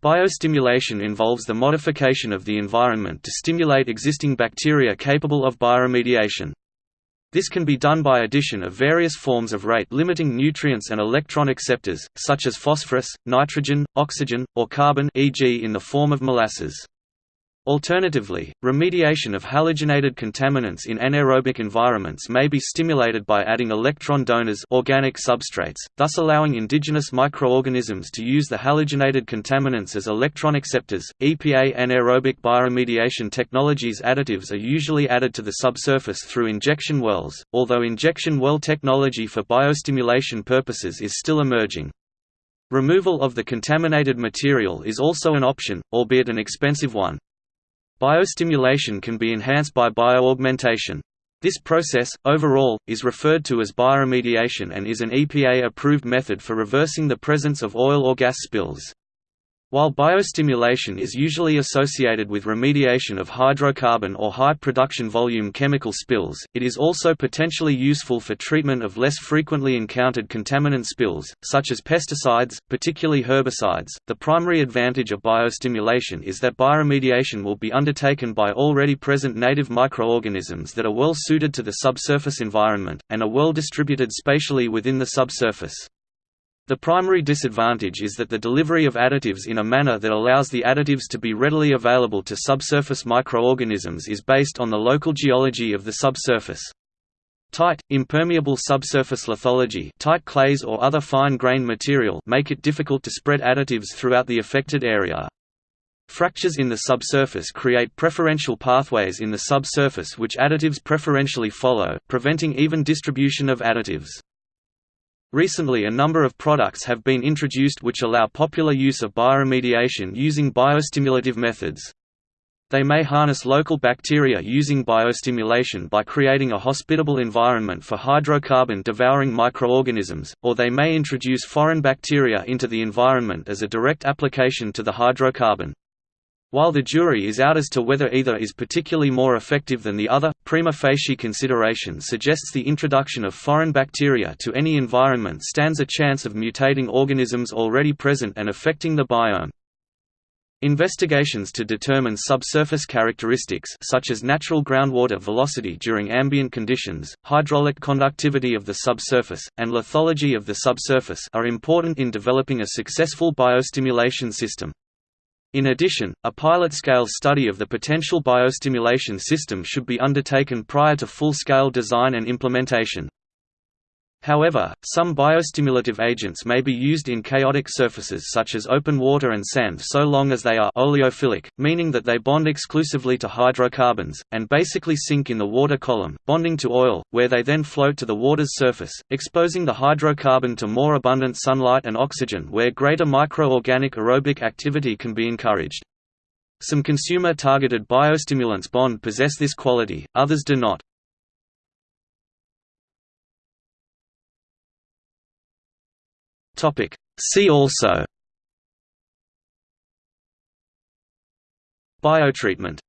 Biostimulation involves the modification of the environment to stimulate existing bacteria capable of bioremediation. This can be done by addition of various forms of rate-limiting nutrients and electron acceptors, such as phosphorus, nitrogen, oxygen, or carbon e.g. in the form of molasses. Alternatively, remediation of halogenated contaminants in anaerobic environments may be stimulated by adding electron donors organic substrates, thus allowing indigenous microorganisms to use the halogenated contaminants as electron acceptors. EPA anaerobic bioremediation technologies additives are usually added to the subsurface through injection wells, although injection well technology for biostimulation purposes is still emerging. Removal of the contaminated material is also an option, albeit an expensive one. Biostimulation can be enhanced by bioaugmentation. This process, overall, is referred to as bioremediation and is an EPA-approved method for reversing the presence of oil or gas spills. While biostimulation is usually associated with remediation of hydrocarbon or high production volume chemical spills, it is also potentially useful for treatment of less frequently encountered contaminant spills, such as pesticides, particularly herbicides. The primary advantage of biostimulation is that bioremediation will be undertaken by already present native microorganisms that are well suited to the subsurface environment, and are well distributed spatially within the subsurface. The primary disadvantage is that the delivery of additives in a manner that allows the additives to be readily available to subsurface microorganisms is based on the local geology of the subsurface. Tight, impermeable subsurface lithology tight clays or other fine-grained material make it difficult to spread additives throughout the affected area. Fractures in the subsurface create preferential pathways in the subsurface which additives preferentially follow, preventing even distribution of additives. Recently a number of products have been introduced which allow popular use of bioremediation using biostimulative methods. They may harness local bacteria using biostimulation by creating a hospitable environment for hydrocarbon-devouring microorganisms, or they may introduce foreign bacteria into the environment as a direct application to the hydrocarbon. While the jury is out as to whether either is particularly more effective than the other, prima facie consideration suggests the introduction of foreign bacteria to any environment stands a chance of mutating organisms already present and affecting the biome. Investigations to determine subsurface characteristics such as natural groundwater velocity during ambient conditions, hydraulic conductivity of the subsurface, and lithology of the subsurface are important in developing a successful biostimulation system. In addition, a pilot-scale study of the potential biostimulation system should be undertaken prior to full-scale design and implementation. However, some biostimulative agents may be used in chaotic surfaces such as open water and sand so long as they are oleophilic, meaning that they bond exclusively to hydrocarbons, and basically sink in the water column, bonding to oil, where they then float to the water's surface, exposing the hydrocarbon to more abundant sunlight and oxygen where greater microorganic aerobic activity can be encouraged. Some consumer-targeted biostimulants bond possess this quality, others do not. Topic. See also Biotreatment